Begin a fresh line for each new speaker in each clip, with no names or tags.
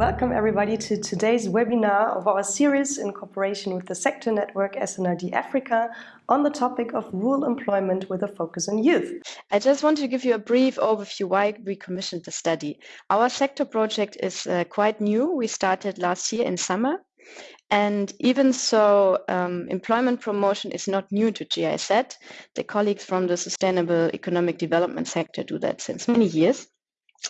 Welcome everybody to today's webinar of our series in cooperation with the sector network SNRD Africa on the topic of rural employment with a focus on youth.
I just want to give you a brief overview why we commissioned the study. Our sector project is uh, quite new. We started last year in summer. And even so, um, employment promotion is not new to GIZ. The colleagues from the Sustainable Economic Development sector do that since many years.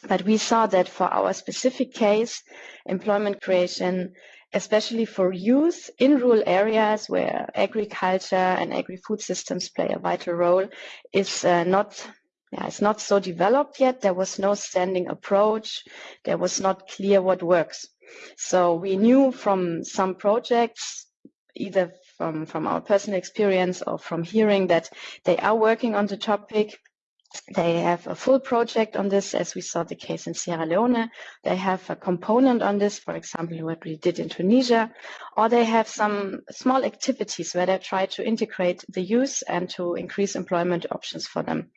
But we saw that for our specific case, employment creation, especially for youth in rural areas where agriculture and agri-food systems play a vital role, is uh, not yeah, it's not so developed yet. There was no standing approach. There was not clear what works. So we knew from some projects, either from, from our personal experience or from hearing that they are working on the topic they have a full project on this, as we saw the case in Sierra Leone. They have a component on this, for example, what we did in Tunisia, or they have some small activities where they try to integrate the youth and to increase employment options for them.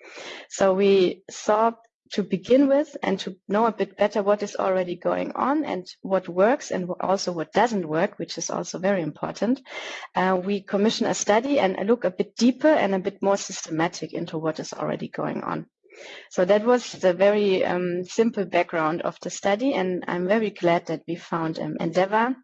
So we saw to begin with and to know a bit better what is already going on and what works and also what doesn't work, which is also very important. Uh, we commission a study and look a bit deeper and a bit more systematic into what is already going on. So that was the very um, simple background of the study, and I'm very glad that we found um, Endeavour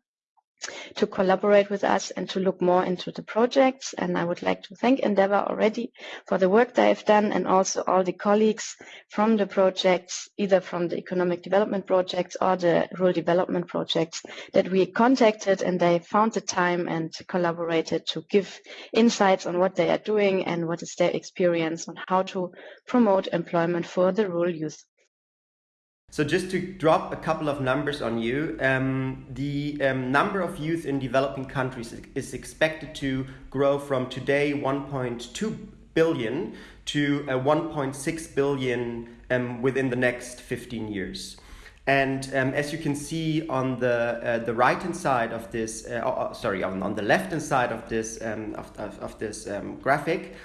to collaborate with us and to look more into the projects. And I would like to thank Endeavour already for the work they've done and also all the colleagues from the projects, either from the economic development projects or the rural development projects that we contacted and they found the time and collaborated to give insights on what they are doing and what is their experience on how to promote employment for the rural youth.
So just to drop a couple of numbers on you, um, the um, number of youth in developing countries is expected to grow from today 1.2 billion to uh, 1.6 billion um, within the next 15 years. And um, as you can see on the uh, the right hand side of this, uh, oh, sorry, on, on the left hand side of this um, of, of, of, this um, graphic,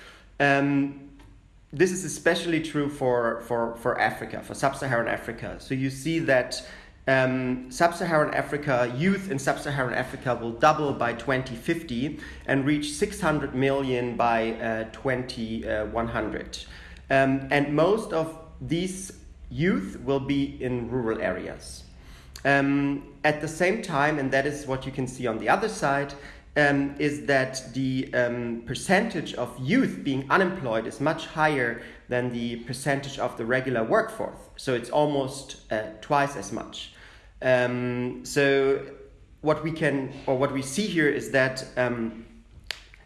um, this is especially true for, for, for Africa, for sub-Saharan Africa. So you see that um, sub-Saharan Africa, youth in sub-Saharan Africa will double by 2050 and reach 600 million by uh, 2100. Um, and most of these youth will be in rural areas. Um, at the same time, and that is what you can see on the other side, um, is that the um, percentage of youth being unemployed is much higher than the percentage of the regular workforce. So it's almost uh, twice as much. Um, so what we can, or what we see here is that um,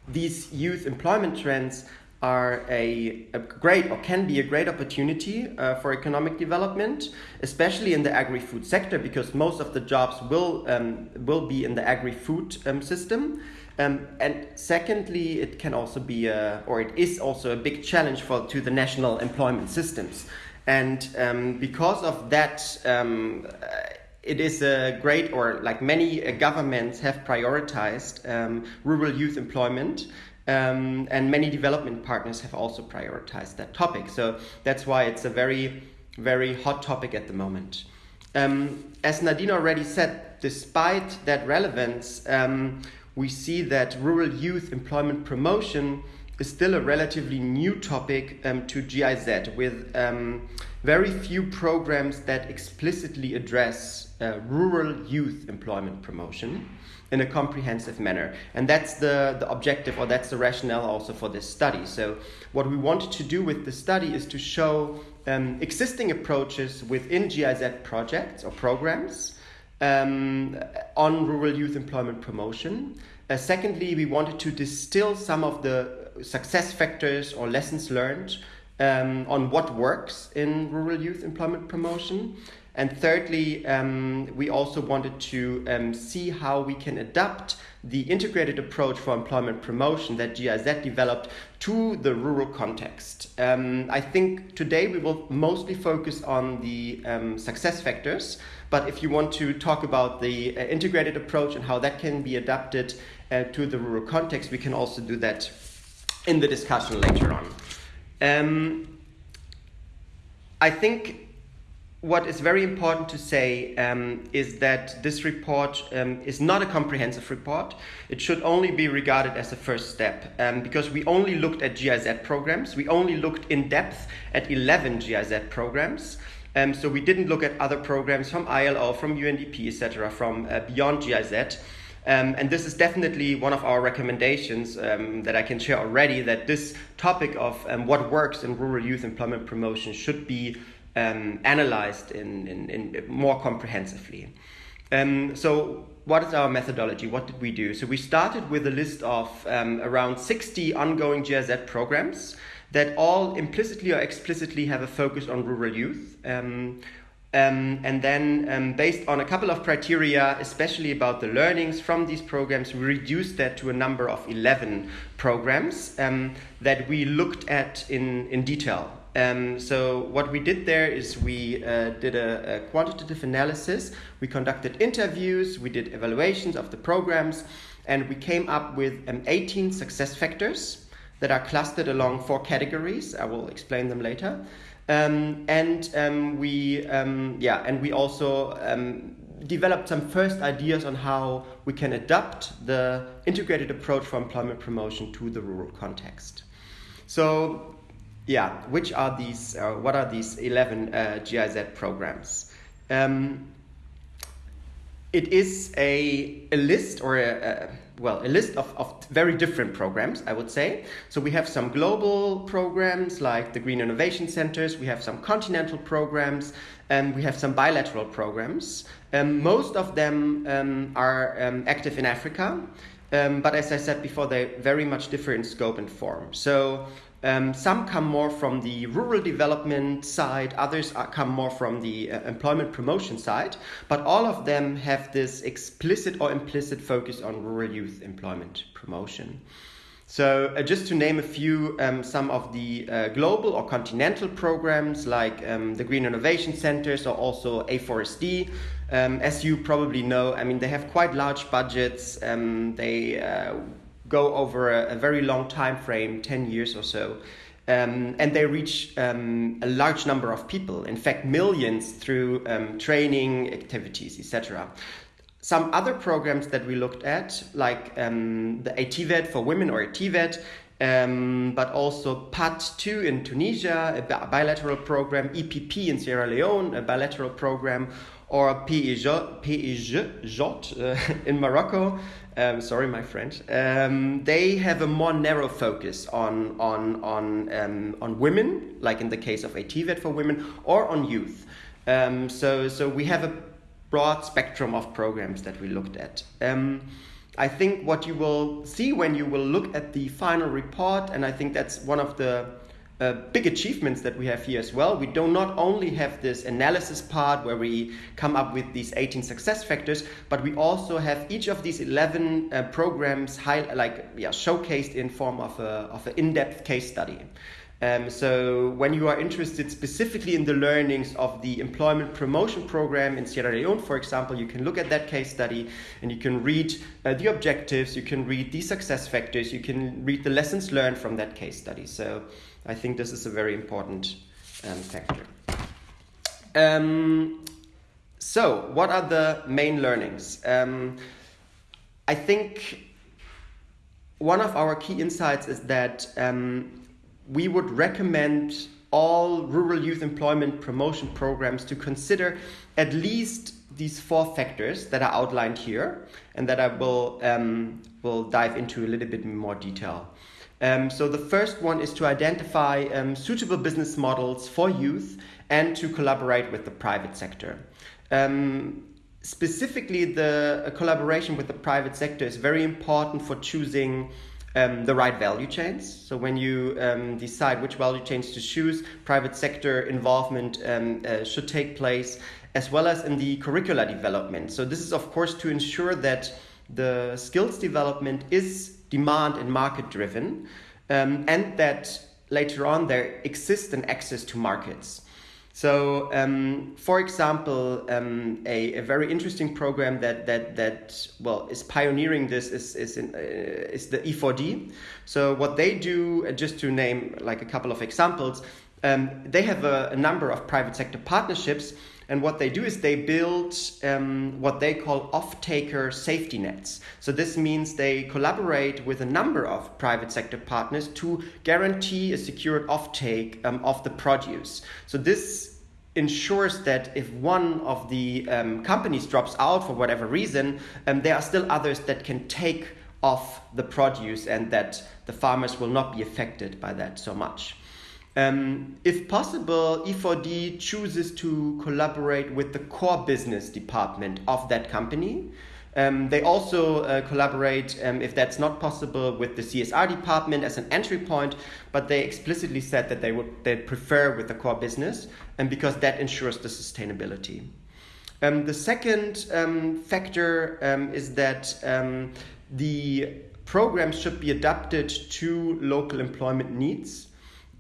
these youth employment trends are a, a, great or can be a great opportunity uh, for economic development, especially in the agri-food sector, because most of the jobs will um, will be in the agri-food um, system. Um, and secondly, it can also be a, or it is also a big challenge for to the national employment systems. And um, because of that, um, it is a great, or like many uh, governments have prioritized um, rural youth employment. Um, and many development partners have also prioritized that topic. So that's why it's a very, very hot topic at the moment. Um, as Nadine already said, despite that relevance, um, we see that rural youth employment promotion is still a relatively new topic um, to GIZ with um, very few programs that explicitly address uh, rural youth employment promotion in a comprehensive manner. And that's the, the objective or that's the rationale also for this study. So, what we wanted to do with the study is to show um, existing approaches within GIZ projects or programs um, on rural youth employment promotion. Uh, secondly, we wanted to distill some of the success factors or lessons learned um, on what works in rural youth employment promotion. And thirdly, um, we also wanted to um, see how we can adapt the integrated approach for employment promotion that GIZ developed to the rural context. Um, I think today we will mostly focus on the um, success factors, but if you want to talk about the uh, integrated approach and how that can be adapted uh, to the rural context, we can also do that in the discussion later on. Um, I think what is very important to say um, is that this report um, is not a comprehensive report. It should only be regarded as a first step um, because we only looked at GIZ programs. We only looked in depth at 11 GIZ programs. Um, so we didn't look at other programs from ILO, from UNDP, etc., from uh, beyond GIZ. Um, and this is definitely one of our recommendations um, that I can share already that this topic of um, what works in rural youth employment promotion should be um, analyzed in, in, in, more comprehensively. Um, so, what is our methodology? What did we do? So, we started with a list of um, around 60 ongoing GIZ programs that all implicitly or explicitly have a focus on rural youth. Um, um, and then, um, based on a couple of criteria, especially about the learnings from these programs, we reduced that to a number of 11 programs um, that we looked at in, in detail. Um, so, what we did there is we uh, did a, a, quantitative analysis, we conducted interviews, we did evaluations of the programs, and we came up with um, 18 success factors that are clustered along four categories. I will explain them later. Um, and um, we, um, yeah, and we also um, developed some first ideas on how we can adapt the integrated approach for employment promotion to the rural context. So, yeah, which are these? Uh, what are these eleven uh, GIZ programs? Um, it is a, a list or a, a well, a list of, of very different programs, I would say. So we have some global programs like the Green Innovation Centers, we have some continental programs, and we have some bilateral programs. Um, most of them um, are um, active in Africa, um, but as I said before, they very much differ in scope and form. So um, some come more from the rural development side, others are, come more from the uh, employment promotion side, but all of them have this explicit or implicit focus on rural youth employment promotion. So, uh, just to name a few, um, some of the uh, global or continental programs like um, the Green Innovation Centers or also A4SD, um, as you probably know, I mean, they have quite large budgets. Um, they uh, go over a, a, very long time frame 10 years or so um, and they reach um, a large number of people in fact millions through um, training activities etc some other programs that we looked at like um, the ATVET for women or ATVET um, but also PAT2 in Tunisia, a bilateral program, EPP in Sierra Leone, a bilateral program, or PEJ uh, in Morocco, um, sorry, my French. Um, they have a more narrow focus on on on um, on women, like in the case of ATVET for women, or on youth. Um, so so we have a broad spectrum of programs that we looked at. Um, I think what you will see when you will look at the final report, and I think that's one of the uh, big achievements that we have here as well. We do not only have this analysis part where we come up with these 18 success factors, but we also have each of these 11 uh, programs high, like yeah, showcased in form of a of an in-depth case study. Um, so when you are interested specifically in the learnings of the employment promotion program in Sierra Leone, for example, you can look at that case study and you can read uh, the objectives, you can read the success factors, you can read the lessons learned from that case study. So I think this is a very important um, factor. Um, so, what are the main learnings? Um, I think one of our key insights is that um, we would recommend all rural youth employment promotion programs to consider at least these four factors that are outlined here and that I will, um, will dive into a little bit more detail. Um, so the first one is to identify um, suitable business models for youth and to collaborate with the private sector. Um, specifically, the collaboration with the private sector is very important for choosing um, the right value chains. So when you um, decide which value chains to choose, private sector involvement um, uh, should take place, as well as in the curricular development. So this is of course to ensure that the skills development is demand and market driven, um, and that later on there exists an access to markets. So, um, for example, um, a, a, very interesting program that that that well is pioneering this is is, in, uh, is the E4D. So, what they do, uh, just to name like a couple of examples, um, they have a, a, number of private sector partnerships And what they do is they build um, what they call off-taker safety nets. So this means they collaborate with a number of private sector partners to guarantee a secured offtake um, of the produce. So this ensures that if one of the um, companies drops out for whatever reason, um, there are still others that can take off the produce and that the farmers will not be affected by that so much. Um, if possible, E4D chooses to collaborate with the core business department of that company. Um, they also uh, collaborate, um, if that's not possible, with the CSR department as an entry point, but they explicitly said that they would they prefer with the core business, and because that ensures the sustainability. Um, the second um, factor um, is that um, the programs should be adapted to local employment needs.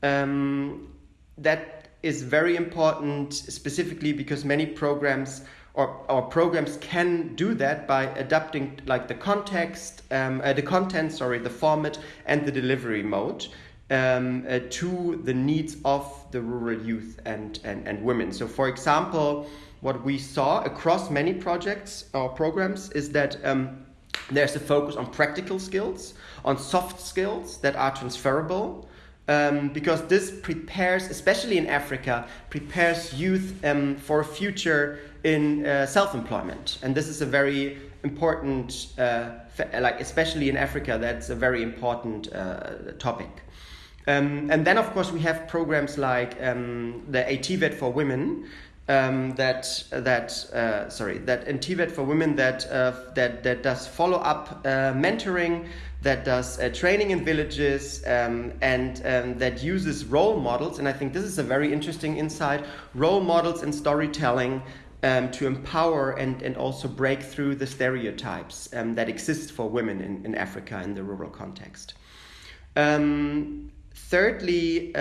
Um, that is very important, specifically because many programs or, or programs can do that by adapting like the context, um, uh, the content, sorry, the format and the delivery mode um, uh, to the needs of the rural youth and, and, and women. So, for example, what we saw across many projects or programs is that um, there's a focus on practical skills, on soft skills that are transferable, um, because this prepares, especially in Africa, prepares youth um, for a future in uh, self-employment, and this is a very important, uh, like especially in Africa, that's a very important uh, topic. Um, and then, of course, we have programs like um, the ATVET for women, um, that that uh, sorry that ATVET for women that uh, that that does follow up uh, mentoring that does uh, training in villages um, and um, that uses role models. And I think this is a very interesting insight role models and storytelling um, to empower and, and also break through the stereotypes um, that exist for women in, in Africa in the rural context. Um, thirdly,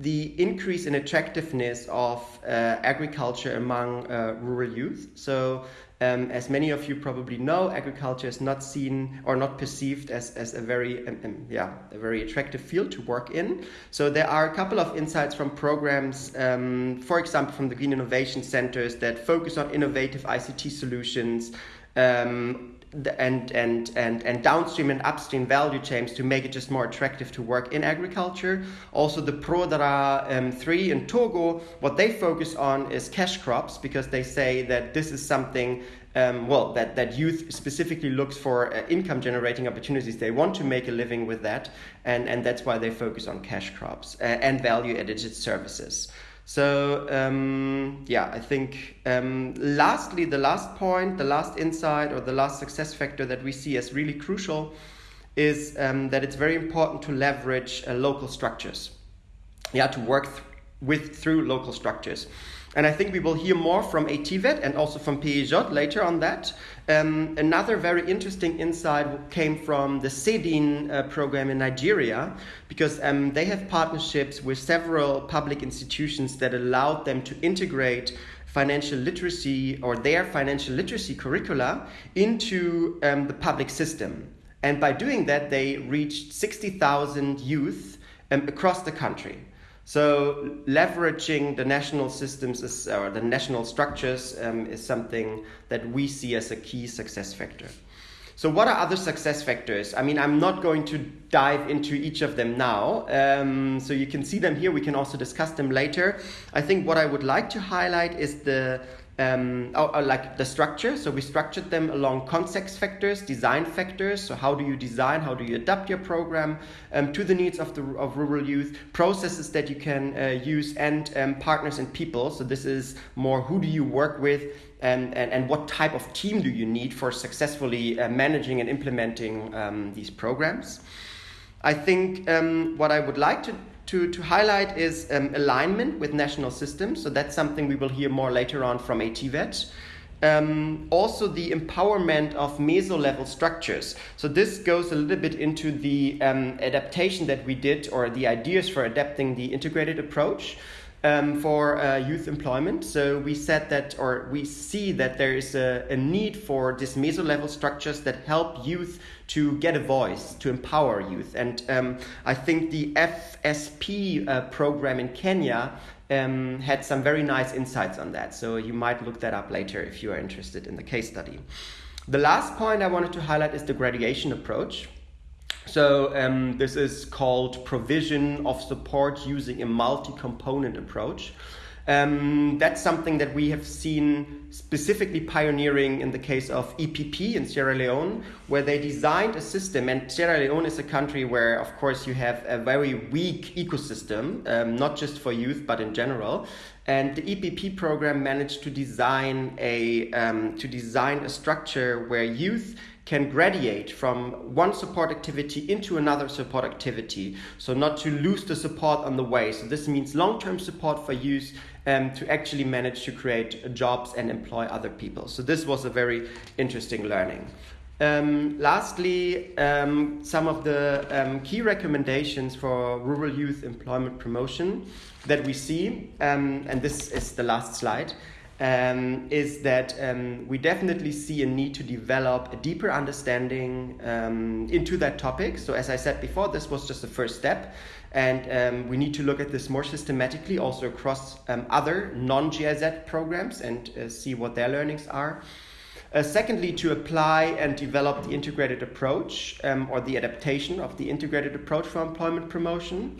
the increase in attractiveness of uh, agriculture among uh, rural youth. So um, as many of you probably know, agriculture is not seen or not perceived as, as a very um, um, yeah a very attractive field to work in. So there are a couple of insights from programs, um, for example, from the Green Innovation Centers that focus on innovative ICT solutions. Um, and, and, and, and downstream and upstream value chains to make it just more attractive to work in agriculture. Also, the ProDara um, 3 in Togo, what they focus on is cash crops because they say that this is something um, well, that, that youth specifically looks for uh, income generating opportunities. They want to make a living with that, and, and that's why they focus on cash crops uh, and value added services. So um, yeah, I think um, lastly, the last point, the last insight or the last success factor that we see as really crucial is um, that it's very important to leverage uh, local structures. Yeah, to work th- with through local structures. And I think we will hear more from ATVET and also from PEJ later on that. Um, another very interesting insight came from the SEDIN uh, program in Nigeria, because um, they have partnerships with several public institutions that allowed them to integrate financial literacy or their financial literacy curricula into um, the public system. And by doing that, they reached 60,000 youth um, across the country. So leveraging the national systems is, or the national structures um, is something that we see as a key success factor. So what are other success factors? I mean, I'm not going to dive into each of them now. Um, so you can see them here. We can also discuss them later. I think what I would like to highlight is the um, oh, oh, like the structure. So we structured them along context factors, design factors. So how do you design? How do you adapt your program um, to the needs of the of rural youth? Processes that you can uh, use and um, partners and people. So this is more who do you work with and, and, and what type of team do you need for successfully uh, managing and implementing um, these programs. I think um, what I would like to to, to highlight is um, alignment with national systems. So that's something we will hear more later on from ATVET. Um, also the empowerment of meso level structures. So this goes a little bit into the um, adaptation that we did or the ideas for adapting the integrated approach um, for uh, youth employment. So we said that, or we see that there is a, a need for these meso level structures that help youth to get a voice, to empower youth. And um, I think the FSP uh, program in Kenya um, had some very nice insights on that. So you might look that up later if you are interested in the case study. The last point I wanted to highlight is the graduation approach. So um, this is called provision of support using a multi-component approach. Um, that's something that we have seen specifically pioneering in the case of EPP in Sierra Leone, where they designed a system. And Sierra Leone is a country where, of course, you have a very weak ecosystem, um, not just for youth, but in general. And the EPP program managed to design a um, to design a structure where youth can graduate from one support activity into another support activity. So not to lose the support on the way. So this means long-term support for youth um, to actually manage to create jobs and employ other people. So this was a very interesting learning. Um, lastly, um, some of the um, key recommendations for rural youth employment promotion that we see, um, and this is the last slide, um, is that um, we definitely see a need to develop a deeper understanding into that topic. So as I said before, this was just the first step. And um, we need to look at this more systematically also across um, other non-GIZ programs and uh, see what their learnings are. Uh, secondly, to apply and develop the integrated approach um, or the adaptation of the integrated approach for employment promotion.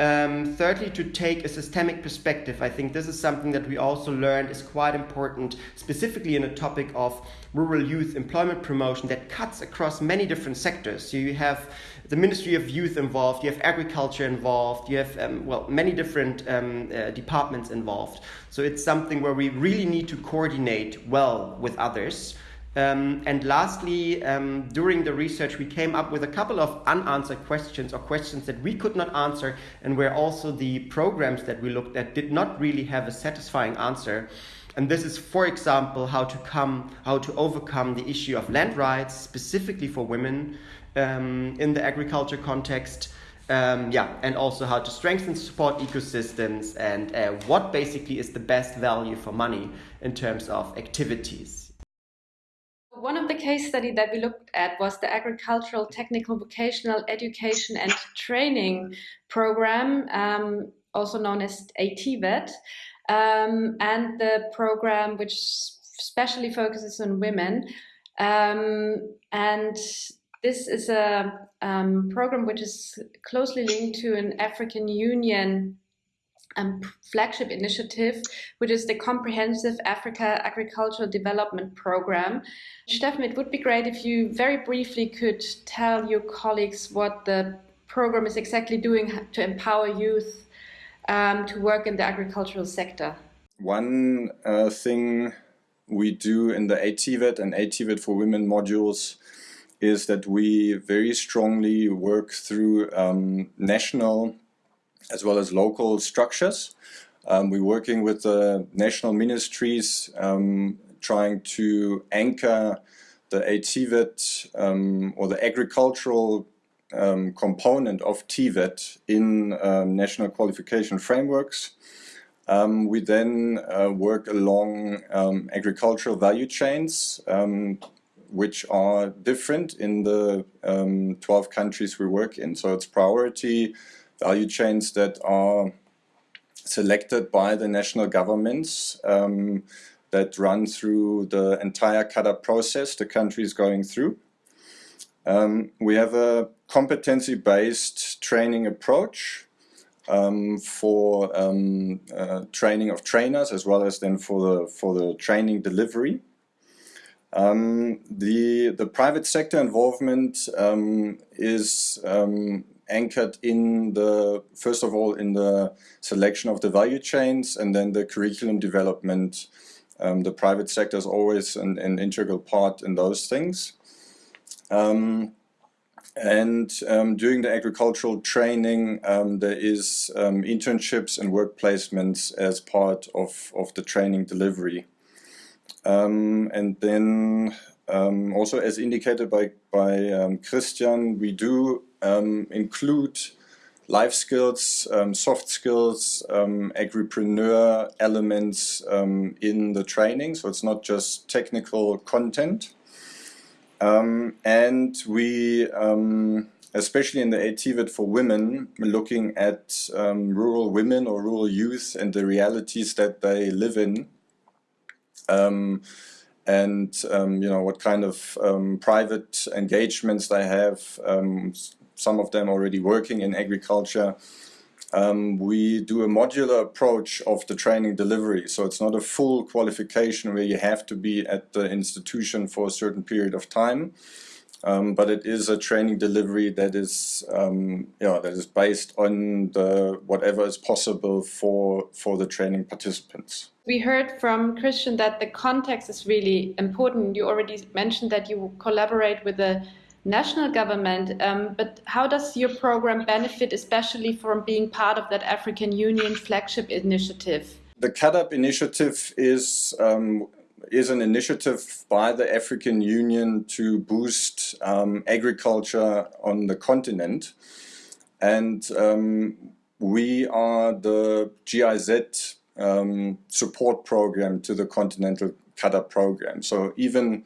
Um, thirdly, to take a systemic perspective. I think this is something that we also learned is quite important, specifically in a topic of rural youth employment promotion that cuts across many different sectors. So you have the Ministry of Youth involved, you have agriculture involved, you have, um, well, many different um, uh, departments involved. So it's something where we really need to coordinate well with others. Um, and lastly, um, during the research, we came up with a couple of unanswered questions or questions that we could not answer, and where also the programs that we looked at did not really have a satisfying answer. And this is, for example, how to come, how to overcome the issue of land rights, specifically for women um, in the agriculture context. Um, yeah, and also how to strengthen support ecosystems and uh, what basically is the best value for money in terms of activities.
One of the case study that we looked at was the Agricultural Technical Vocational Education and Training Program, um, also known as ATVET, um, and the program which specially focuses on women. Um, and this is a um, program which is closely linked to an African Union um, flagship initiative, which is the Comprehensive Africa Agricultural Development Program. Steffen, it would be great if you very briefly could tell your colleagues what the program is exactly doing to empower youth um, to work in the agricultural sector.
One uh, thing we do in the ATVET and ATVET for Women modules is that we very strongly work through um, national as well as local structures. Um, we're working with the national ministries um, trying to anchor the ATVET um, or the agricultural um, component of TVET in um, national qualification frameworks. Um, we then uh, work along agricultural value chains which are different in the 12 countries we work in. So it's priority value chains that are selected by the national governments um, that run through the entire CAADP process the country is going through. Um, we have a competency-based training approach um, for um, uh, training of trainers as well as then for the for the training delivery. Um, the the private sector involvement um, is um, anchored in the, first of all, in the selection of the value chains and then the curriculum development. Um, the private sector is always an, an, integral part in those things. Um, and um, during the agricultural training, um, there is um, internships and work placements as part of, of the training delivery. Um, and then also as indicated by, by Christian, we do um, include life skills, um, soft skills, um, agripreneur elements um, in the training. So it's not just technical content. Um, and we especially in the ATVET for women, looking at um, rural women or rural youth and the realities that they live in. Um, and um, you know what kind of um, private engagements they have. Um, some of them already working in agriculture. Um, we do a modular approach of the training delivery, so it's not a full qualification where you have to be at the institution for a certain period of time. Um, but it is a training delivery that is, um, yeah, that is based on the whatever is possible for for the training participants.
We heard from Christian that the context is really important. You already mentioned that you collaborate with the national government, um, but how does your program benefit, especially from being part of that African Union flagship initiative?
The CAADP initiative is um, is an initiative by the African Union to boost um, agriculture on the continent. And um, we are the GIZ um, support program to the Continental CAADP program. So even,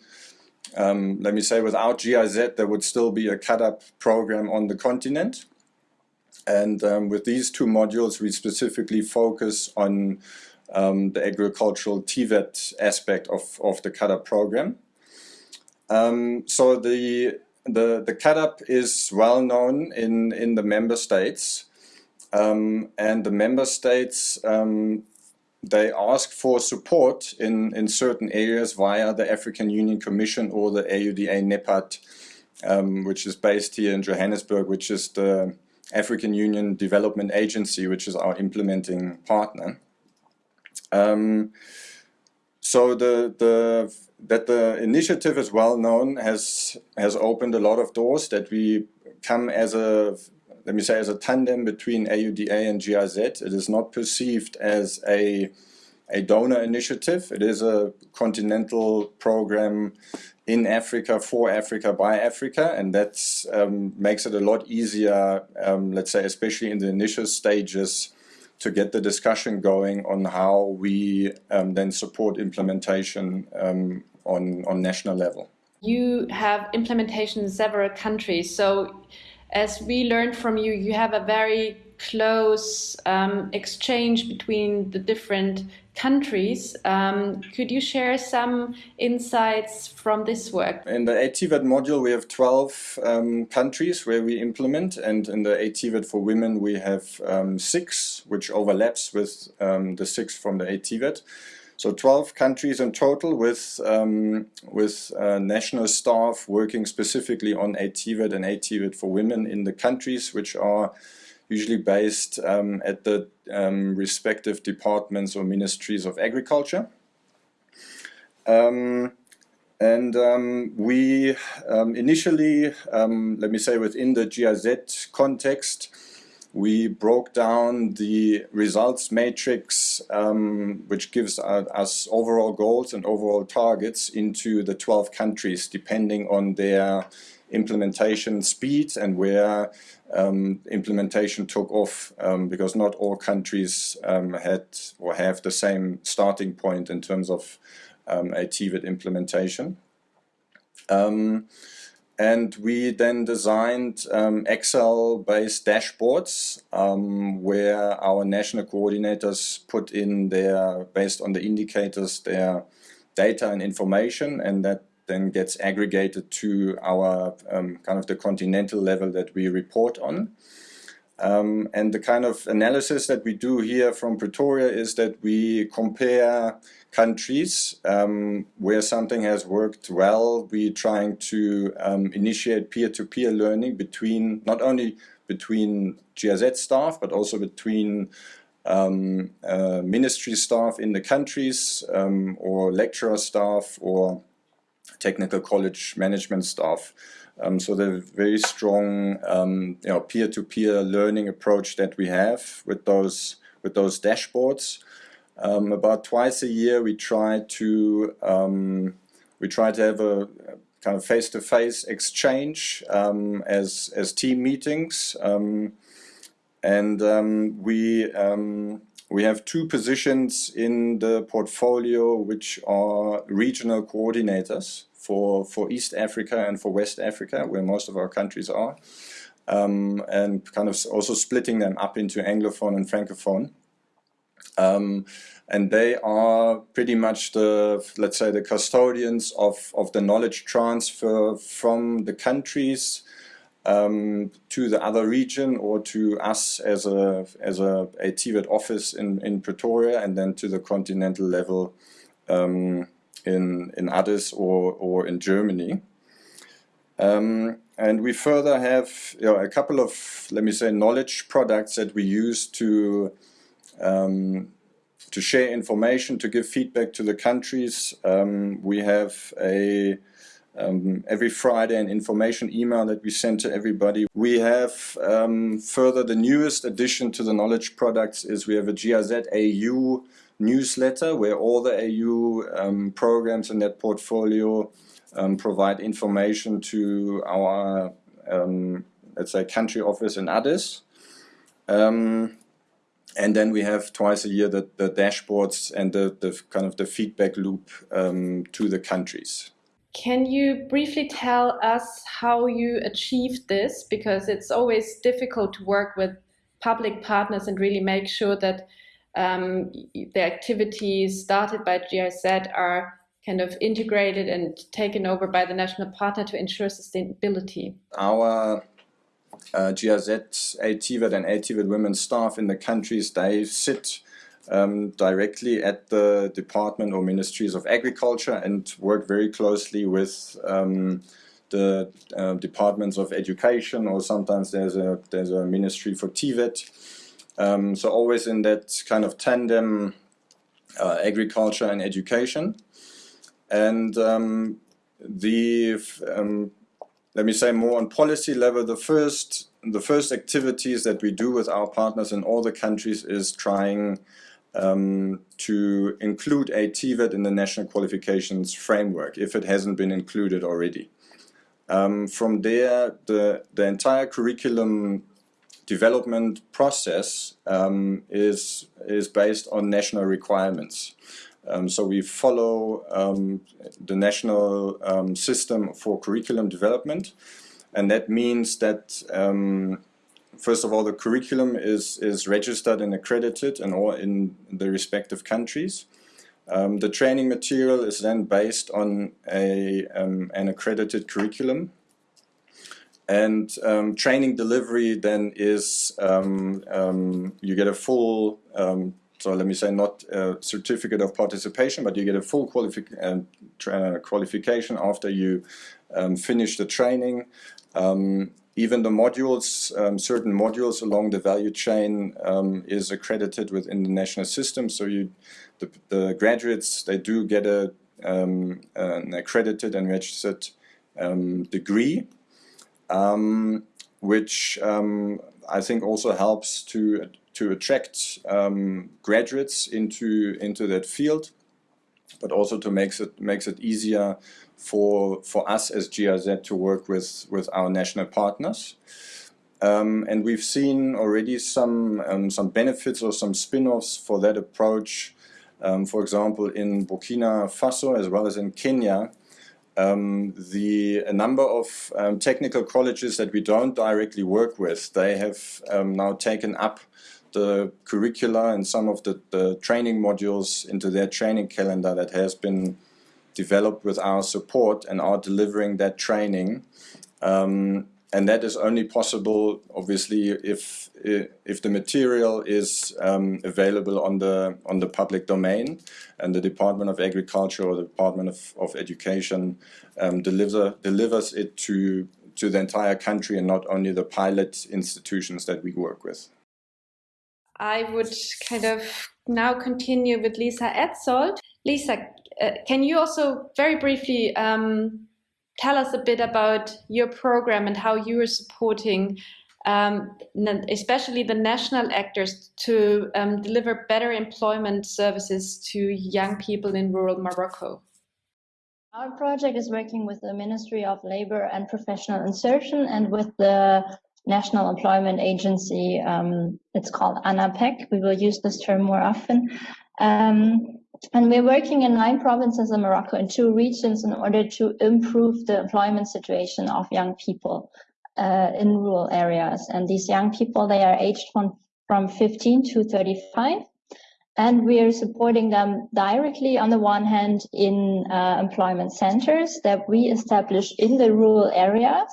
um, let me say, without GIZ, there would still be a CAADP program on the continent. And um, with these two modules, we specifically focus on um, the agricultural TVET aspect of, of the CAADP program. Um, so the, the, the CAADP is well known in, in the member states um, and the member states um, they ask for support in, in certain areas via the African Union Commission or the AUDA NEPAD, um, which is based here in Johannesburg, which is the African Union Development Agency, which is our implementing partner. Um, so the the that the initiative is well known has has opened a lot of doors that we come as a let me say as a tandem between AUDA and GIZ. It is not perceived as a a donor initiative. It is a continental program in Africa, for Africa, by Africa, and that um, makes it a lot easier, um, let's say, especially in the initial stages, to get the discussion going on how we um, then support implementation um, on, on national level.
You have implementation in several countries. So as we learned from you, you have a very close um, exchange between the different countries. Um, could you share some insights from this work?
In the ATVET module, we have 12 um, countries where we implement, and in the ATVET for women, we have um, six, which overlaps with um, the six from the ATVET. So 12 countries in total with, um, with uh, national staff working specifically on ATVET and ATVET for women in the countries which are usually based um, at the um, respective departments or ministries of agriculture. Um, and um, we um, initially, let me say within the GIZ context, we broke down the results matrix, um, which gives us overall goals and overall targets into the 12 countries, depending on their implementation speed and where um, implementation took off um, because not all countries um, had or have the same starting point in terms of um, a TVET implementation. Um, and we then designed um, Excel-based dashboards where our national coordinators put in their, based on the indicators, their data and information and that then gets aggregated to our um, kind of the continental level that we report on. Um, and the kind of analysis that we do here from Pretoria is that we compare countries um, where something has worked well. We're trying to um, initiate peer-to-peer -peer learning between not only between GIZ staff but also between um, uh, ministry staff in the countries um, or lecturer staff or technical college management staff. Um, so the very strong um, you know, peer-to-peer -peer learning approach that we have with those with those dashboards. Um, about twice a year we try to um, we try to have a kind of face-to-face -face exchange um, as as team meetings um, and we we have two positions in the portfolio which are regional coordinators for, for East Africa and for West Africa, where most of our countries are. um, and kind of also splitting them up into Anglophone and Francophone. Um, and they are pretty much the, let's say, the custodians of, of the knowledge transfer from the countries um, to the other region or to us as a, as a, a TVET office in, in Pretoria and then to the continental level um, in, in Addis or, or in Germany. Um, and we further have you know, a couple of, let me say, knowledge products that we use to um, to share information, to give feedback to the countries. Um, we have a um, every Friday an information email that we send to everybody. We have um, further the newest addition to the knowledge products is we have a GIZ AU newsletter where all the AU um, programs in that portfolio um, provide information to our, um, let's say, country office in Addis. Um, and then we have twice a year the, the dashboards and the, the kind of the feedback loop um, to the countries.
Can you briefly tell us how you achieved this? Because it's always difficult to work with public partners and really make sure that um, the activities started by GIZ are kind of integrated and taken over by the national partner to ensure sustainability.
Our uh, GIZ, ATVET and ATVET women staff in the countries, they sit um, directly at the Department or Ministries of Agriculture and work very closely with um, the uh, departments of education or sometimes there's a there's a ministry for TVET. Um, so always in that kind of tandem uh, agriculture and education. And um, the um, let me say more on policy level, the first the first activities that we do with our partners in all the countries is trying um, to include a TVET in the national qualifications framework if it hasn't been included already. Um, from there, the, the entire curriculum development process um, is, is based on national requirements. Um, so we follow um, the national um, system for curriculum development and that means that um, first of all the curriculum is, is registered and accredited in, all, in the respective countries. Um, the training material is then based on a, an accredited curriculum and um, training delivery then is um, um, you get a full um, so let me say not a certificate of participation, but you get a full uh, qualification after you um, finish the training. Um, even the modules, um, certain modules along the value chain is accredited within the national system. So you, the, the graduates, they do get a, an accredited and registered um, which I think also helps to to attract um, graduates into into that field, but also to makes it makes it easier for for us as GIZ to work with with our national partners. Um, and we've seen already some um, some benefits or some spin-offs for that approach. Um, for example, in Burkina Faso as well as in Kenya, um, the a number of um, technical colleges that we don't directly work with, they have um, now taken up the curricula and some of the, the training modules into their training calendar that has been developed with our support and are delivering that training. And that is only possible, obviously, if if the material is um, available on the on the public domain, and the Department of Agriculture or the Department of, of Education um, deliver delivers it to to the entire country and not only the pilot institutions that we work with.
I would kind of now continue with Lisa Etzold. Lisa, uh, can you also very briefly um, tell us a bit about your program and how you are supporting um, especially the national actors to um, deliver better employment services to young people in rural Morocco?
Our project is working with the Ministry of Labor and Professional Insertion and with the National Employment Agency. Um, it's called ANAPEC. We will use this term more often. Um, and we're working in nine provinces in Morocco in two regions in order to improve the employment situation of young people. uh, in rural areas. And these young people, they are aged from, from 15 to 35. And we are supporting them directly on the one hand in uh, employment centers that we establish in the rural areas.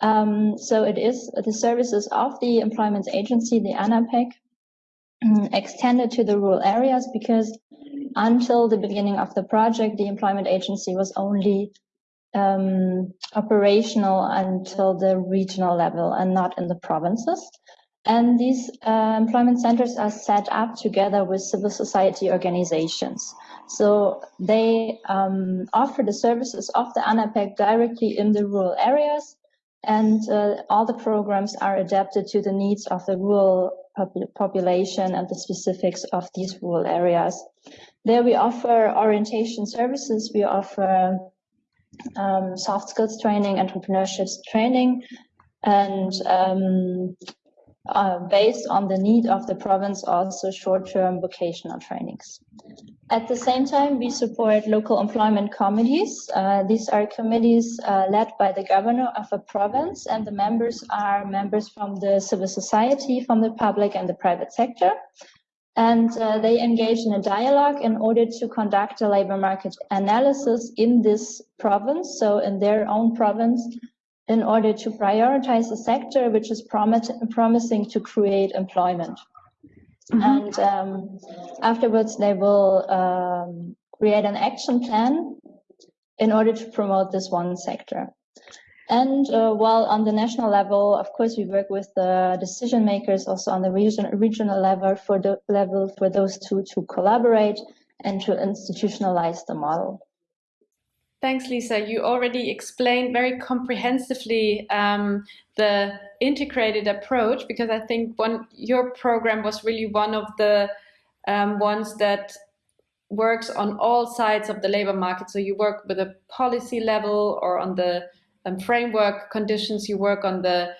Um, so it is the services of the employment agency, the ANAPEC, extended to the rural areas because until the beginning of the project, the employment agency was only um, operational until the regional level and not in the provinces. And these uh, employment centers are set up together with civil society organizations. So they um, offer the services of the ANAPEC directly in the rural areas, and uh, all the programs are adapted to the needs of the rural pop population and the specifics of these rural areas. There we offer orientation services, we offer um, soft skills training, entrepreneurship training, and um, uh, based on the need of the province, also short-term vocational trainings. At the same time, we support local employment committees. Uh, these are committees uh, led by the governor of a province, and the members are members from the civil society, from the public and the private sector. And uh, they engage in a dialogue in order to conduct a labor market analysis in this province, so in their own province, in order to prioritize a sector which is promis promising to create employment. Mm -hmm. And um, afterwards, they will um, create an action plan in order to promote this one sector. And uh, while on the national level, of course, we work with the decision makers, also on the region, regional level for the level for those two to collaborate and to institutionalize the model.
Thanks, Lisa. You already explained very comprehensively um, the integrated approach because I think one your program was really one of the um, ones that works on all sides of the labor market. So you work with a policy level or on the um, framework conditions. You work on the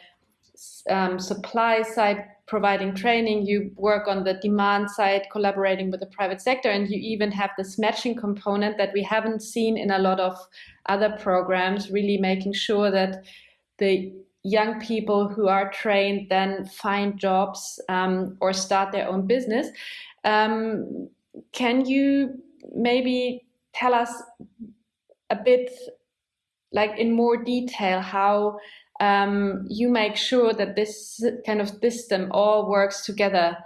um, supply side providing training, you work on the demand side, collaborating with the private sector, and you even have this matching component that we haven't seen in a lot of other programs, really making sure that the young people who are trained then find jobs um, or start their own business. Um, can you maybe tell us a bit like in more detail how um, you make sure that this kind of system all works together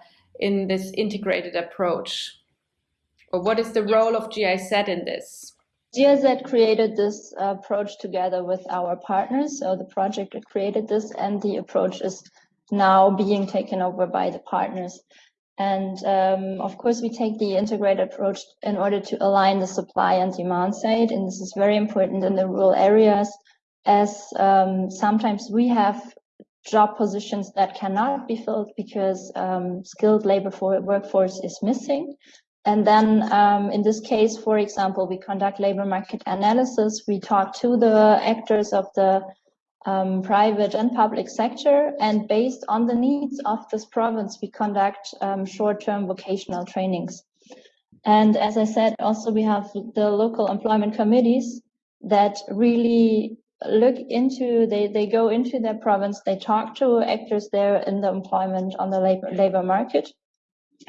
in this integrated approach? Or what is the role of GIZ in this?
GIZ created this approach together with our partners. So the project created this and the approach is now being taken over by the partners. And um, of course, we take the integrated approach in order to align the supply and demand side. And this is very important in the rural areas as um, sometimes we have job positions that cannot be filled because um, skilled labor for workforce is missing. And then um, in this case, for example, we conduct labor market analysis. We talk to the actors of the um, private and public sector. And based on the needs of this province, we conduct um, short-term vocational trainings. And as I said, also we have the local employment committees that really look into they they go into their province they talk to actors there in the employment on the labor labor market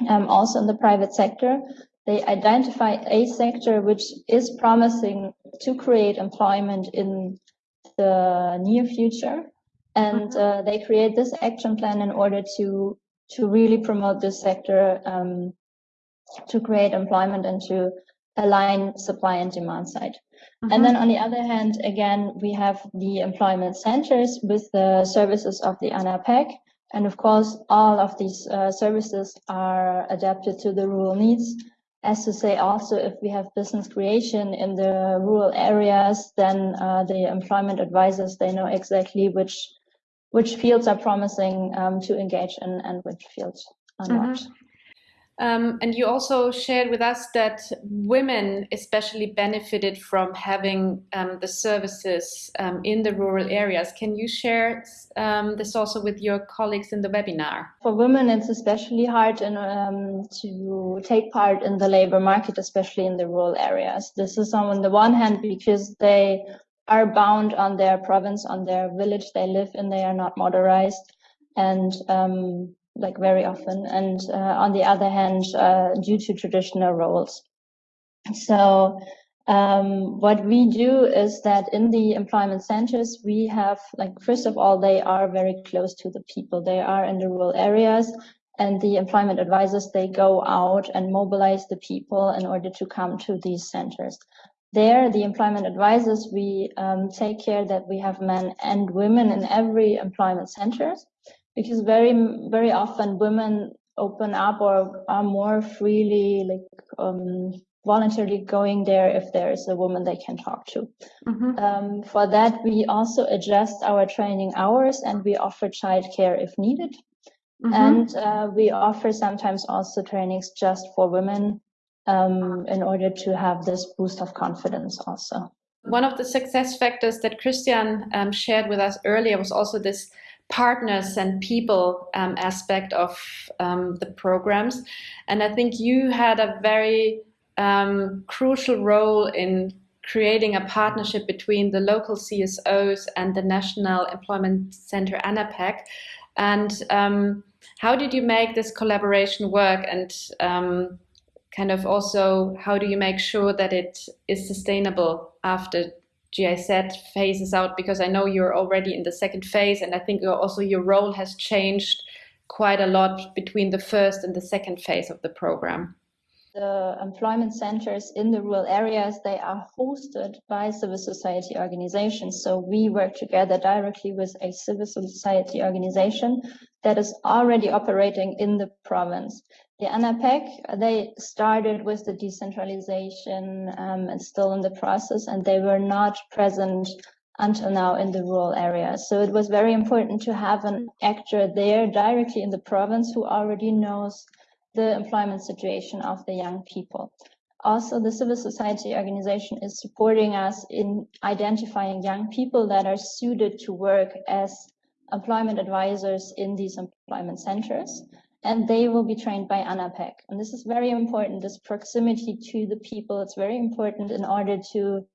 um, also in the private sector they identify a sector which is promising to create employment in the near future and mm-hmm. uh, they create this action plan in order to to really promote this sector um, to create employment and to align supply and demand side and uh-huh. then on the other hand, again, we have the employment centers with the services of the ANAPEC. And of course, all of these uh, services are adapted to the rural needs. As to say, also, if we have business creation in the rural areas, then uh, the employment advisors, they know exactly which which fields are promising um, to engage in and which fields are not.
Um, and you also shared with us that women especially benefited from having um, the services um, in the rural areas. Can you share um, this also with your colleagues in the webinar?
For women, it's especially hard in, um, to take part in the labor market, especially in the rural areas. This is on the one hand because they are bound on their province, on their village they live in. They are not motorized, and um, like very often. And uh, on the other hand, uh, due to traditional roles. So um, what we do is that in the employment centers, we have like, first of all, they are very close to the people. They are in the rural areas and the employment advisors, they go out and mobilize the people in order to come to these centers. There, the employment advisors, we um, take care that we have men and women in every employment centers because very, very often women open up or are more freely like um, voluntarily going there if there is a woman they can talk to. Mm-hmm. Um, for that, we also adjust our training hours and we offer childcare if needed. Mm-hmm. And uh, we offer sometimes also trainings just for women um, in order to have this boost of confidence also.
One of the success factors that Christian um, shared with us earlier was also this partners and people um, aspect of um, the programs. And I think you had a very um, crucial role in creating a partnership between the local CSOs and the National Employment Center ANAPEC. And um, how did you make this collaboration work? And um, kind of also, how do you make sure that it is sustainable after GIZ phases out? Because I know you're already in the second phase, and I think also your role has changed quite a lot between the first and the second phase of the program
the employment centers in the rural areas, they are hosted by civil society organizations. So we work together directly with a civil society organization that is already operating in the province. The ANAPEC, they started with the decentralization um, and still in the process, and they were not present until now in the rural areas. So it was very important to have an actor there directly in the province who already knows the employment situation of the young people. Also, the civil society organization is supporting us in identifying young people that are suited to work as employment advisors in these employment centers. And they will be trained by ANAPEC. And this is very important, this proximity to the people. It's very important in order to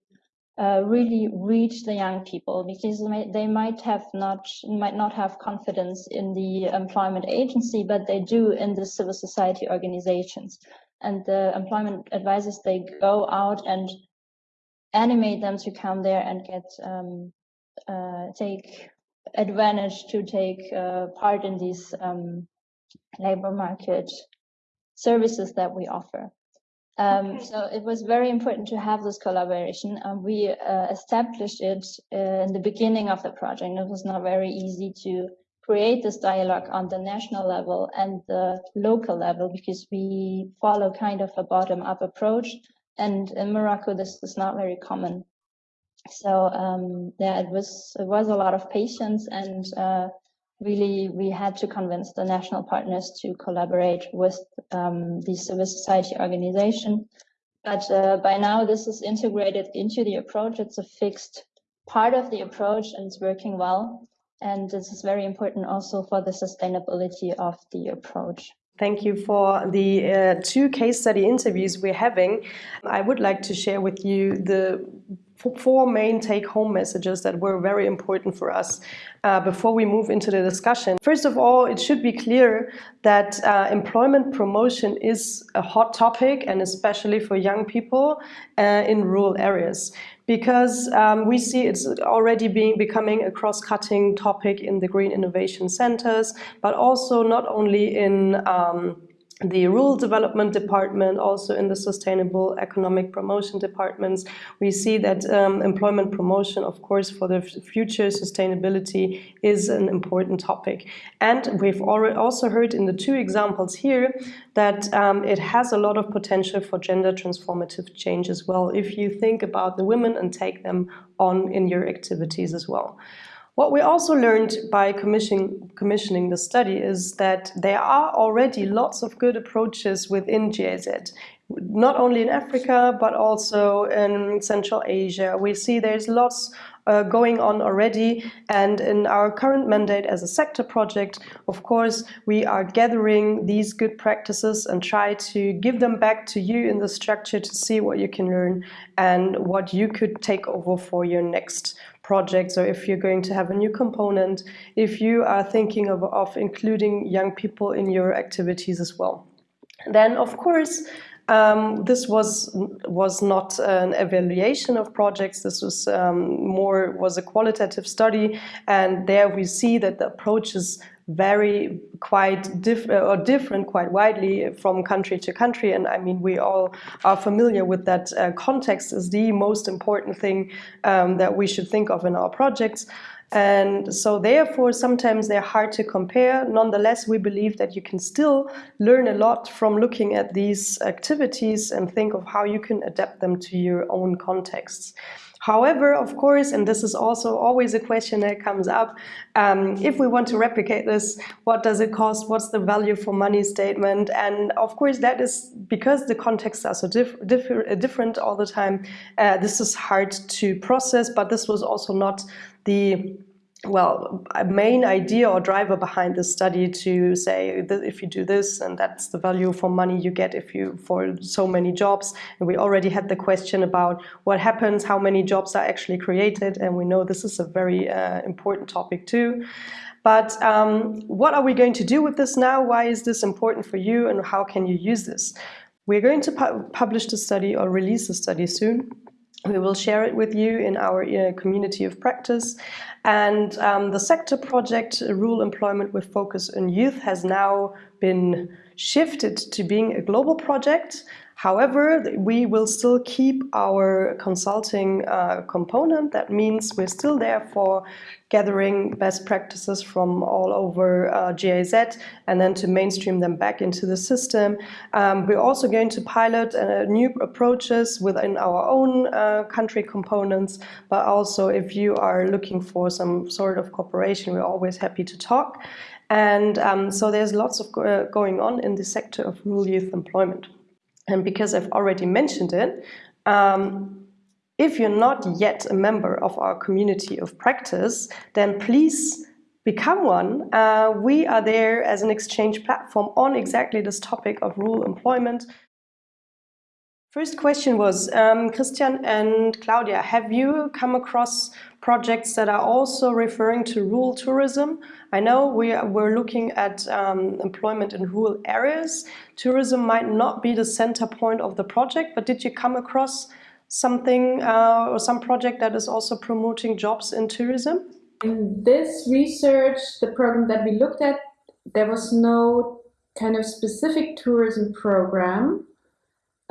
uh, really reach the young people because they, might have not might not have confidence in the employment agency, but they do in the civil society organizations. And the employment advisors they go out and animate them to come there and get um, uh, take advantage to take uh, part in these um, labor market services that we offer. Um, okay. So it was very important to have this collaboration. Um, we uh, established it uh, in the beginning of the project. It was not very easy to create this dialogue on the national level and the local level because we follow kind of a bottom-up approach. And in Morocco, this is not very common. So um, yeah, it was it was a lot of patience and uh, really we had to convince the national partners to collaborate with um, the civil society organization. But uh, by now this is integrated into the approach. It's a fixed part of the approach and it's working well. And this is very important also for the sustainability of the approach.
Thank you for the uh, two case study interviews we're having. I would like to share with you the four main take-home messages that were very important for us uh, before we move into the discussion. First of all, it should be clear that uh, employment promotion is a hot topic and especially for young people uh, in rural areas because um, we see it's already being becoming a cross-cutting topic in the green innovation centers, but also not only in um, the rural development department, also in the sustainable economic promotion departments, we see that um, employment promotion, of course, for the future sustainability is an important topic. And we've already also heard in the two examples here that um, it has a lot of potential for gender transformative change as well, if you think about the women and take them on in your activities as well. What we also learned by commissioning, commissioning the study is that there are already lots of good approaches within GIZ. not only in Africa, but also in Central Asia. We see there's lots uh, going on already. And in our current mandate as a sector project, of course, we are gathering these good practices and try to give them back to you in the structure to see what you can learn and what you could take over for your next project. So if you're going to have a new component, if you are thinking of, of including young people in your activities as well. Then, of course, um, this was was not an evaluation of projects. This was um, more was a qualitative study, and there we see that the approaches vary quite diff or different quite widely from country to country. And I mean, we all are familiar with that. Uh, context is the most important thing um, that we should think of in our projects. And so therefore, sometimes they're hard to compare. Nonetheless, we believe that you can still learn a lot from looking at these activities and think of how you can adapt them to your own contexts. However, of course, and this is also always a question that comes up, um, if we want to replicate this, what does it cost? What's the value for money statement? And of course, that is because the contexts are so diff diff different all the time. Uh, this is hard to process, but this was also not the well, a main idea or driver behind this study to say that if you do this and that's the value for money you get if you for so many jobs. And we already had the question about what happens, how many jobs are actually created, and we know this is a very uh, important topic too. But um, what are we going to do with this now? Why is this important for you, and how can you use this? We're going to pu publish the study or release the study soon. We will share it with you in our uh, community of practice. And um, the sector project, uh, Rural Employment with Focus on Youth, has now been shifted to being a global project. However, we will still keep our consulting uh, component. That means we're still there for gathering best practices from all over uh, GIZ and then to mainstream them back into the system. Um, we're also going to pilot uh, new approaches within our own uh, country components, but also if you are looking for some sort of cooperation, we're always happy to talk. And um, so there's lots of go uh, going on in the sector of rural youth employment. And because I've already mentioned it, um, if you're not yet a member of our community of practice, then please become one. Uh, we are there as an exchange platform on exactly this topic of rural employment. First question was, um, Christian and Claudia, have you come across projects that are also referring to rural tourism? I know we we're looking at um, employment in rural areas. Tourism might not be the center point of the project, but did you come across something uh, or some project that is also promoting jobs in tourism?
In this research, the program that we looked at, there was no kind of specific tourism program.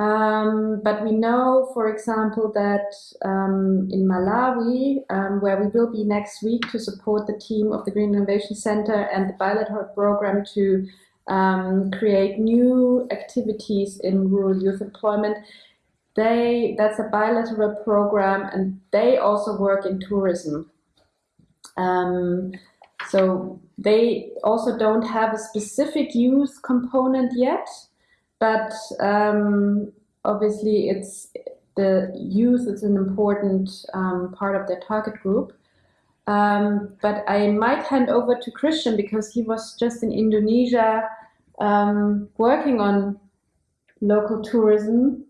Um, but we know, for example, that um, in Malawi, um, where we will be next week to support the team of the Green Innovation Center and the bilateral program to um, create new activities in rural youth employment, they that's a bilateral program and they also work in tourism. Um, so they also don't have a specific youth component yet but um, obviously it's the youth is an important um, part of their target group. Um, but I might hand over to Christian because he was just in Indonesia um, working on local tourism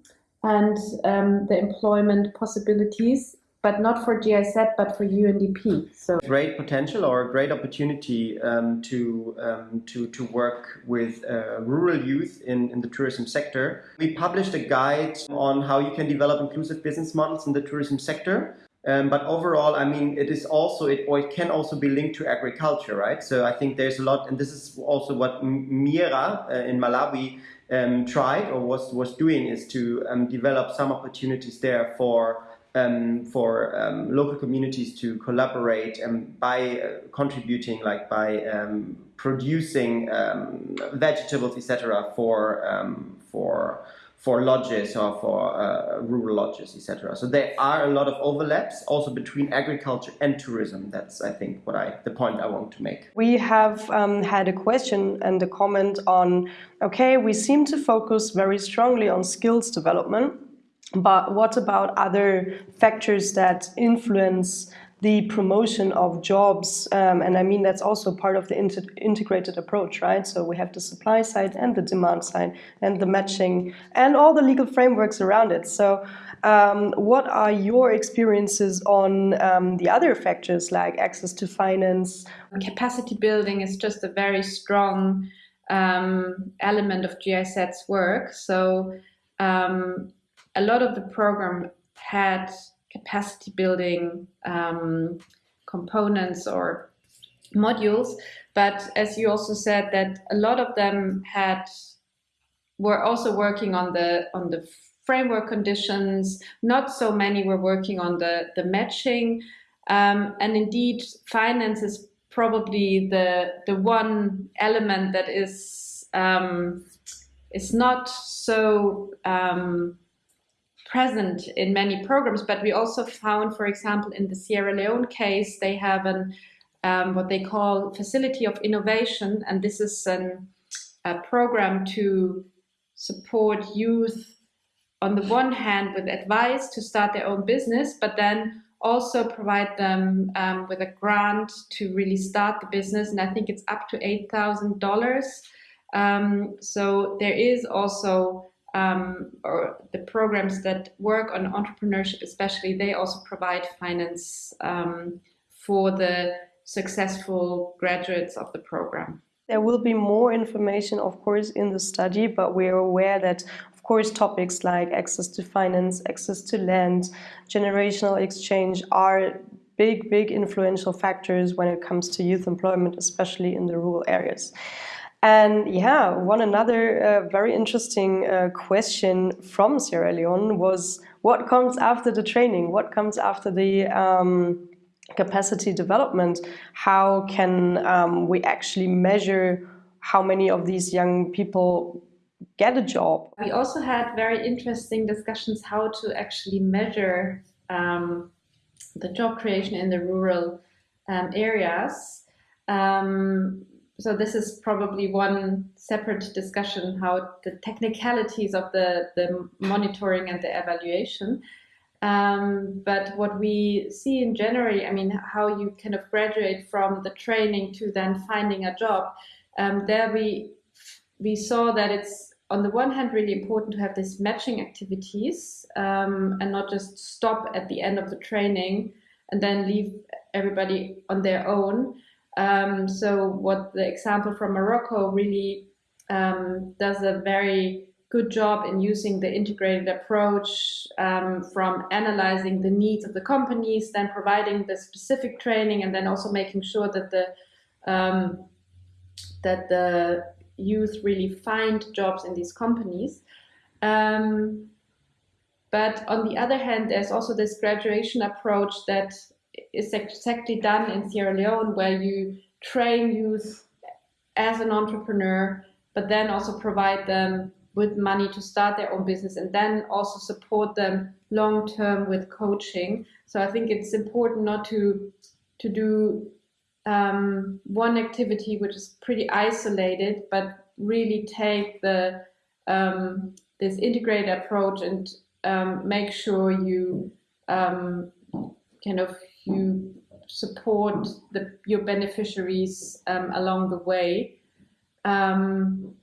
and um, the employment possibilities but not for GIZ, but for UNDP. So
great potential or a great opportunity um, to um, to to work with uh, rural youth in in the tourism sector. We published a guide on how you can develop inclusive business models in the tourism sector. Um, but overall, I mean, it is also it or it can also be linked to agriculture, right? So I think there's a lot, and this is also what Mira uh, in Malawi um, tried or was was doing is to um, develop some opportunities there for um, for um, local communities to collaborate and by uh, contributing, like by um, producing um, vegetables, etc., for um, for for lodges or for uh, rural lodges, etc. So there are a lot of overlaps also between agriculture and tourism. That's, I think, what I the point I want to make.
We have um, had a question and a comment on, okay, we seem to focus very strongly on skills development, but what about other factors that influence the promotion of jobs. Um, and I mean, that's also part of the integrated approach, right? So we have the supply side and the demand side and the matching and all the legal frameworks around it. So um, what are your experiences on um, the other factors like access to finance?
Capacity building is just a very strong um, element of GIZ's work. So um, a lot of the program had capacity building um, components or modules. But as you also said, that a lot of them had were also working on the on the framework conditions. Not so many were working on the the matching, um, and indeed, finance is probably the the one element that is um, is not so um, present in many programs, but we also found, for example, in the Sierra Leone case, they have an um, what they call facility of innovation, and this is an, a program to support youth on the one hand with advice to start their own business, but then also provide them um, with a grant to really start the business. And I think it's up to eight thousand um, dollars. So there is also um, or the programs that work on entrepreneurship, especially, they also provide finance um, for the successful graduates of the program.
There will be more information, of course, in the study, but we're aware that, of course, topics like access to finance, access to land, generational exchange are big, big influential factors when it comes to youth employment, especially in the rural areas. And yeah, one another uh, very interesting uh, question from Sierra Leone was what comes after the training? What comes after the um, capacity development? How can um, we actually measure how many of these young people get a job?
We also had very interesting discussions how to actually measure um, the job creation in the rural um, areas. Um, so this is probably one separate discussion how the technicalities of the, the monitoring and the evaluation. Um, but what we see in January, I mean, how you kind of graduate from the training to then finding a job, um, there we we saw that it's on the one hand really important to have these matching activities um, and not just stop at the end of the training and then leave everybody on their own. Um, so what the example from Morocco really um, does a very good job in using the integrated approach um, from analyzing the needs of the companies, then providing the specific training, and then also making sure that the um, that the youth really find jobs in these companies. Um, but on the other hand, there's also this graduation approach that is exactly done in Sierra Leone, where you train youth as an entrepreneur, but then also provide them with money to start their own business and then also support them long term with coaching. So I think it's important not to to do um, one activity which is pretty isolated, but really take the um, this integrated approach and um, make sure you um, kind of you support the, your beneficiaries um, along the way. Um,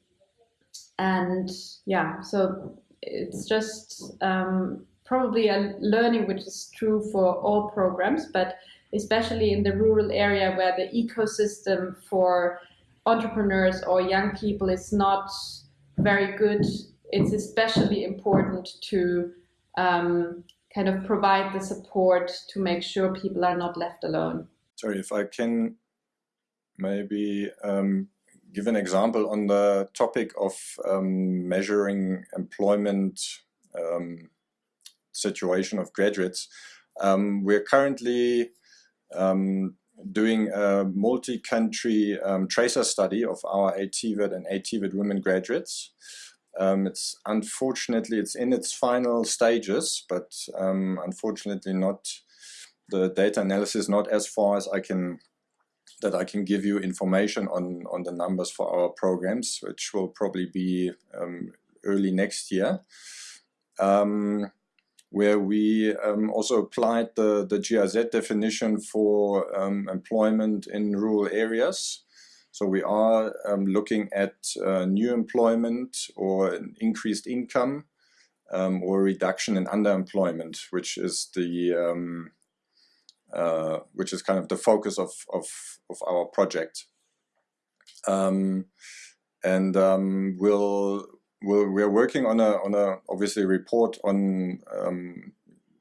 and yeah, so it's just um, probably a learning which is true for all programs, but especially in the rural area where the ecosystem for entrepreneurs or young people is not very good, it's especially important to um, kind of provide the support to make sure people are not left alone.
Sorry, if I can maybe um, give an example on the topic of um, measuring employment um, situation of graduates. Um, we're currently um, doing a multi-country um, tracer study of our ATVET and ATVET women graduates. Um, it's unfortunately it's in its final stages, but um, unfortunately not the data analysis not as far as I can that I can give you information on on the numbers for our programs, which will probably be um, early next year. Um, where we um, also applied the, the GIZ definition for um, employment in rural areas. So we are um, looking at uh, new employment or an increased income um, or reduction in underemployment, which is the um, uh, which is kind of the focus of of, of our project. Um, and we'll we're, we're working on a on a obviously report on um,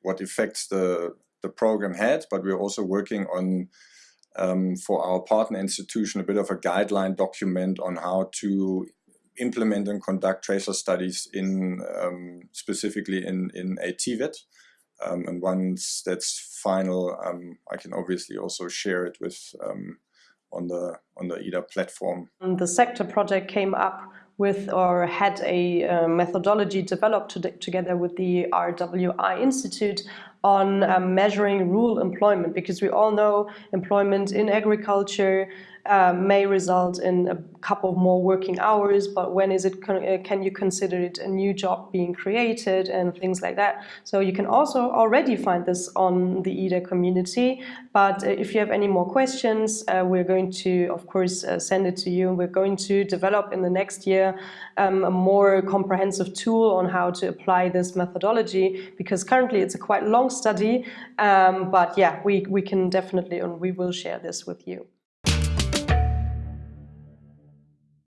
what effects the the program had, but we're also working on um, for our partner institution a bit of a guideline document on how to implement and conduct tracer studies in um, specifically in in ATVET. Um, and once that's final, um, I can obviously also share it with um, on the on the EDA platform.
The sector project came up with or had a uh, methodology developed to together with the RWI Institute on um, measuring rural employment because we all know employment in agriculture uh, may result in a couple more working hours, but when is it, uh, can you consider it a new job being created and things like that. So you can also already find this on the EDA community, but uh, if you have any more questions, uh, we're going to, of course, uh, send it to you. We're going to develop in the next year um, a more comprehensive tool on how to apply this methodology, because currently it's a quite long study, um, but yeah, we, we can definitely, and we will share this with you.